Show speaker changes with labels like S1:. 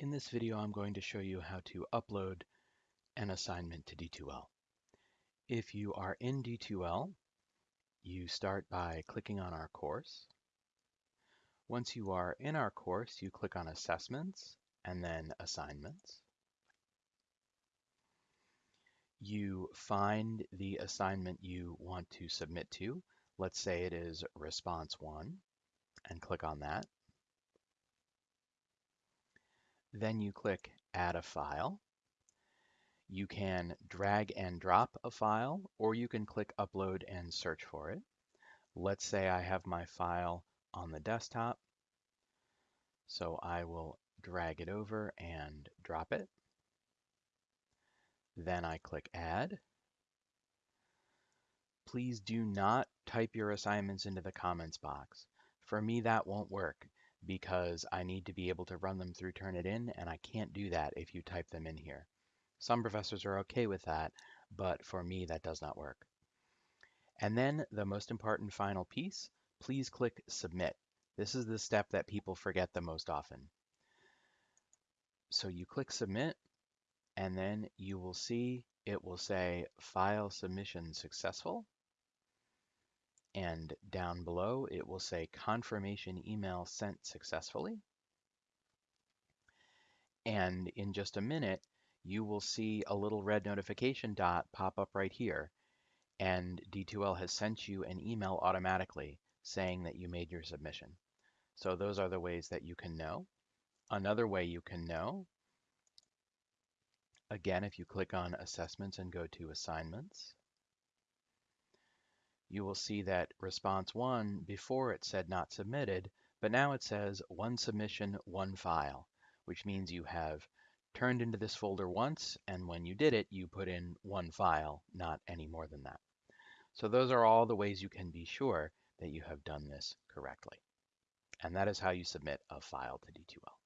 S1: In this video, I'm going to show you how to upload an assignment to D2L. If you are in D2L, you start by clicking on our course. Once you are in our course, you click on Assessments and then Assignments. You find the assignment you want to submit to. Let's say it is Response 1 and click on that. Then you click Add a File. You can drag and drop a file, or you can click Upload and search for it. Let's say I have my file on the desktop, so I will drag it over and drop it. Then I click Add. Please do not type your assignments into the comments box. For me, that won't work because I need to be able to run them through Turnitin, and I can't do that if you type them in here. Some professors are okay with that, but for me, that does not work. And then the most important final piece, please click Submit. This is the step that people forget the most often. So you click Submit, and then you will see it will say File Submission Successful, and down below, it will say confirmation email sent successfully. And in just a minute, you will see a little red notification dot pop up right here. And D2L has sent you an email automatically saying that you made your submission. So those are the ways that you can know. Another way you can know, again, if you click on assessments and go to assignments, you will see that response one, before it said not submitted, but now it says one submission, one file, which means you have turned into this folder once, and when you did it, you put in one file, not any more than that. So those are all the ways you can be sure that you have done this correctly. And that is how you submit a file to D2L.